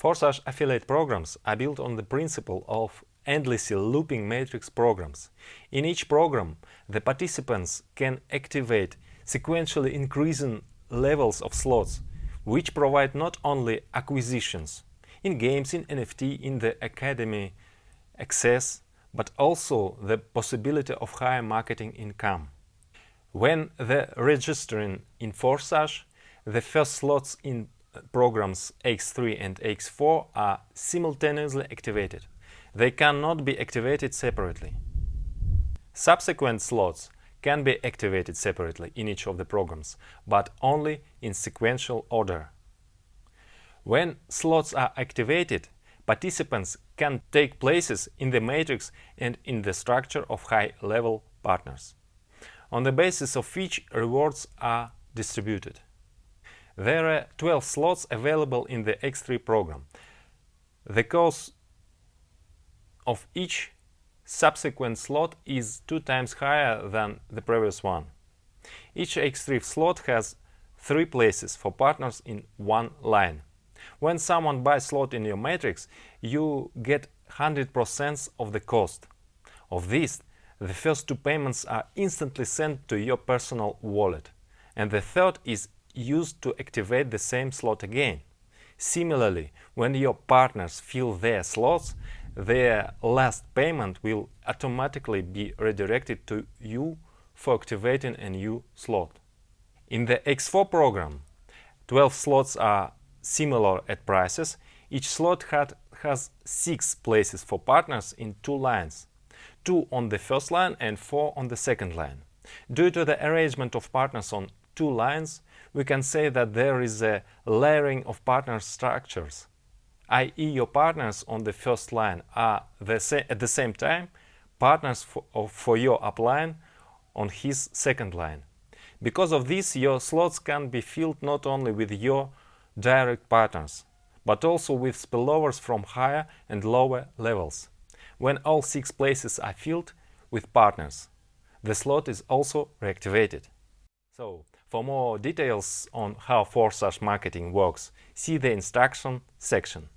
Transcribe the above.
Forsage affiliate programs are built on the principle of endlessly looping matrix programs. In each program, the participants can activate sequentially increasing levels of slots, which provide not only acquisitions in games, in NFT, in the academy access, but also the possibility of higher marketing income. When the registering in Forsage, the first slots in programs X3 and X4 are simultaneously activated. They cannot be activated separately. Subsequent slots can be activated separately in each of the programs, but only in sequential order. When slots are activated, participants can take places in the matrix and in the structure of high-level partners, on the basis of which rewards are distributed. There are 12 slots available in the X3 program. The cost of each subsequent slot is two times higher than the previous one. Each X3 slot has three places for partners in one line. When someone buys slot in your matrix, you get 100% of the cost. Of this, the first two payments are instantly sent to your personal wallet, and the third is used to activate the same slot again. Similarly, when your partners fill their slots, their last payment will automatically be redirected to you for activating a new slot. In the X4 program, 12 slots are similar at prices. Each slot had, has 6 places for partners in two lines, 2 on the first line and 4 on the second line. Due to the arrangement of partners on two lines, we can say that there is a layering of partner structures, i.e. your partners on the first line are the at the same time partners for, for your upline on his second line. Because of this, your slots can be filled not only with your direct partners, but also with spillovers from higher and lower levels. When all six places are filled with partners, the slot is also reactivated. So, for more details on how Forsage marketing works, see the instruction section.